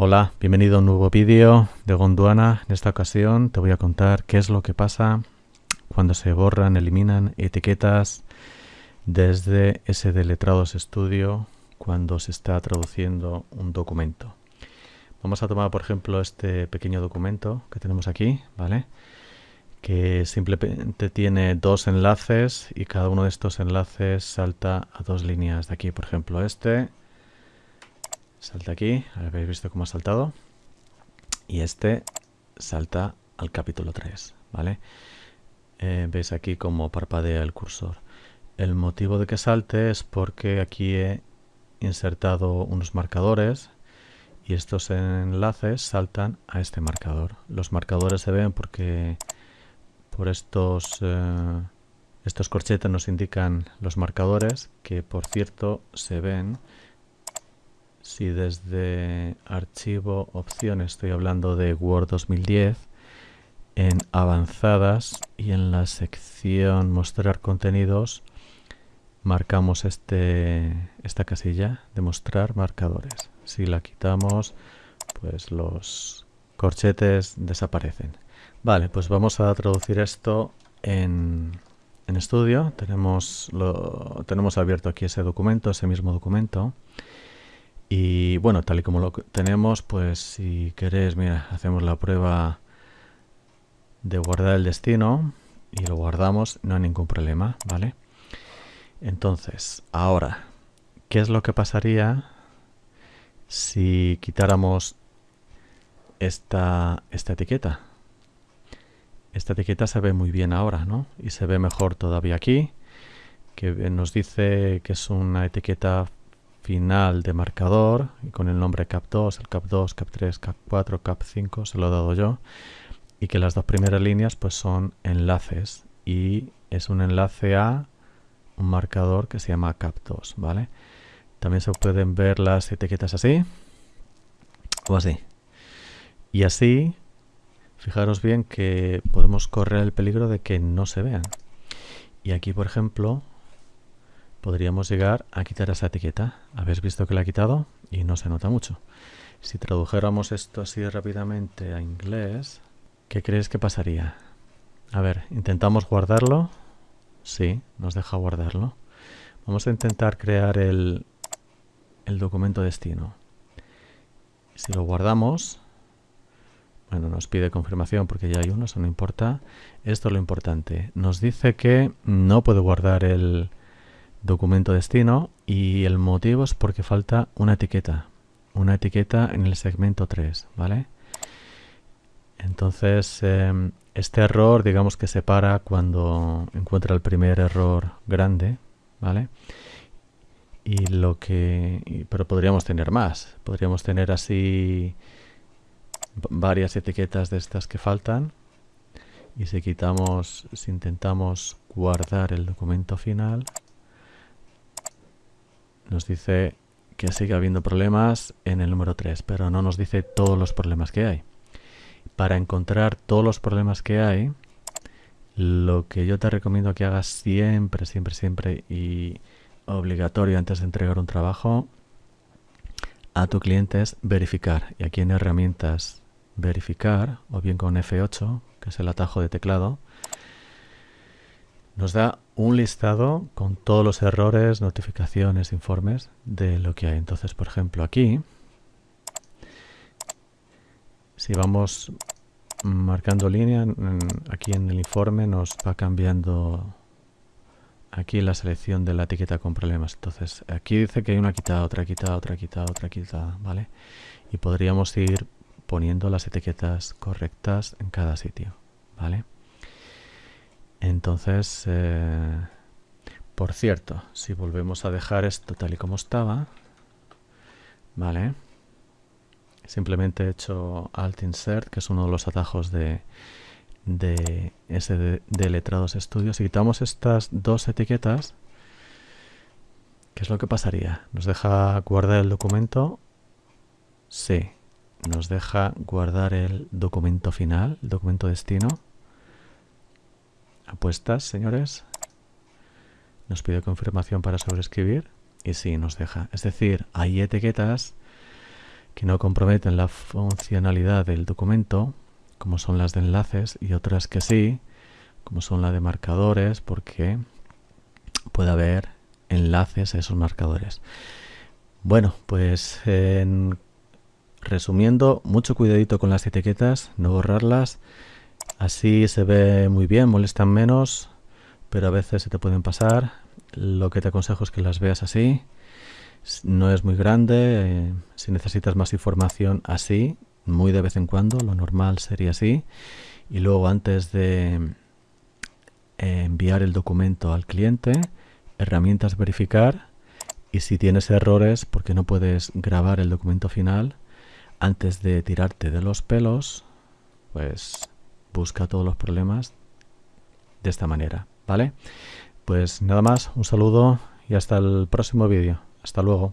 Hola, bienvenido a un nuevo vídeo de Gondwana. En esta ocasión te voy a contar qué es lo que pasa cuando se borran, eliminan etiquetas desde SD Letrados Studio cuando se está traduciendo un documento. Vamos a tomar por ejemplo este pequeño documento que tenemos aquí, ¿vale? Que simplemente tiene dos enlaces y cada uno de estos enlaces salta a dos líneas de aquí. Por ejemplo este salta aquí, habéis visto cómo ha saltado. Y este salta al capítulo 3, ¿vale? Eh, veis aquí cómo parpadea el cursor. El motivo de que salte es porque aquí he insertado unos marcadores y estos enlaces saltan a este marcador. Los marcadores se ven porque por estos, eh, estos corchetes nos indican los marcadores que por cierto se ven si desde archivo opciones estoy hablando de Word 2010 en avanzadas y en la sección mostrar contenidos marcamos este, esta casilla de mostrar marcadores. Si la quitamos, pues los corchetes desaparecen. Vale, pues vamos a traducir esto en, en estudio. Tenemos, lo, tenemos abierto aquí ese documento, ese mismo documento. Y bueno, tal y como lo tenemos, pues si queréis, mira, hacemos la prueba de guardar el destino y lo guardamos, no hay ningún problema, ¿vale? Entonces, ahora, ¿qué es lo que pasaría si quitáramos esta, esta etiqueta? Esta etiqueta se ve muy bien ahora, ¿no? Y se ve mejor todavía aquí, que nos dice que es una etiqueta final de marcador y con el nombre cap2, el cap2, cap3, cap4, cap5, se lo he dado yo y que las dos primeras líneas pues son enlaces y es un enlace a un marcador que se llama cap2, ¿vale? También se pueden ver las etiquetas así o así. Y así, fijaros bien que podemos correr el peligro de que no se vean. Y aquí, por ejemplo, podríamos llegar a quitar esa etiqueta. Habéis visto que la he quitado y no se nota mucho. Si tradujéramos esto así rápidamente a inglés, ¿qué crees que pasaría? A ver, intentamos guardarlo. Sí, nos deja guardarlo. Vamos a intentar crear el, el documento destino. Si lo guardamos, bueno, nos pide confirmación porque ya hay uno, eso no importa. Esto es lo importante. Nos dice que no puede guardar el, documento destino y el motivo es porque falta una etiqueta, una etiqueta en el segmento 3, ¿vale? Entonces, em, este error, digamos que se para cuando encuentra el primer error grande, ¿vale? Y lo que... pero podríamos tener más. Podríamos tener así varias etiquetas de estas que faltan. Y si quitamos, si intentamos guardar el documento final, nos dice que sigue habiendo problemas en el número 3, pero no nos dice todos los problemas que hay. Para encontrar todos los problemas que hay, lo que yo te recomiendo que hagas siempre, siempre, siempre y obligatorio antes de entregar un trabajo a tu cliente es verificar. Y aquí en herramientas verificar, o bien con F8, que es el atajo de teclado, nos da un listado con todos los errores, notificaciones, informes de lo que hay. Entonces, por ejemplo, aquí, si vamos marcando línea, aquí en el informe nos va cambiando aquí la selección de la etiqueta con problemas. Entonces, aquí dice que hay una quitada, otra quitada, otra quitada, otra quitada, ¿vale? Y podríamos ir poniendo las etiquetas correctas en cada sitio, ¿vale? Entonces, eh, por cierto, si volvemos a dejar esto tal y como estaba, vale, simplemente he hecho Alt Insert, que es uno de los atajos de, de de, letrados estudios. Si quitamos estas dos etiquetas, ¿qué es lo que pasaría? ¿Nos deja guardar el documento? Sí. ¿Nos deja guardar el documento final, el documento destino? Apuestas, señores. Nos pide confirmación para sobreescribir y sí, nos deja. Es decir, hay etiquetas que no comprometen la funcionalidad del documento, como son las de enlaces, y otras que sí, como son la de marcadores, porque puede haber enlaces a esos marcadores. Bueno, pues en resumiendo, mucho cuidadito con las etiquetas, no borrarlas. Así se ve muy bien, molestan menos, pero a veces se te pueden pasar. Lo que te aconsejo es que las veas así. No es muy grande, eh, si necesitas más información así, muy de vez en cuando, lo normal sería así. Y luego antes de eh, enviar el documento al cliente, herramientas verificar y si tienes errores porque no puedes grabar el documento final, antes de tirarte de los pelos, pues busca todos los problemas de esta manera, ¿vale? Pues nada más, un saludo y hasta el próximo vídeo. Hasta luego.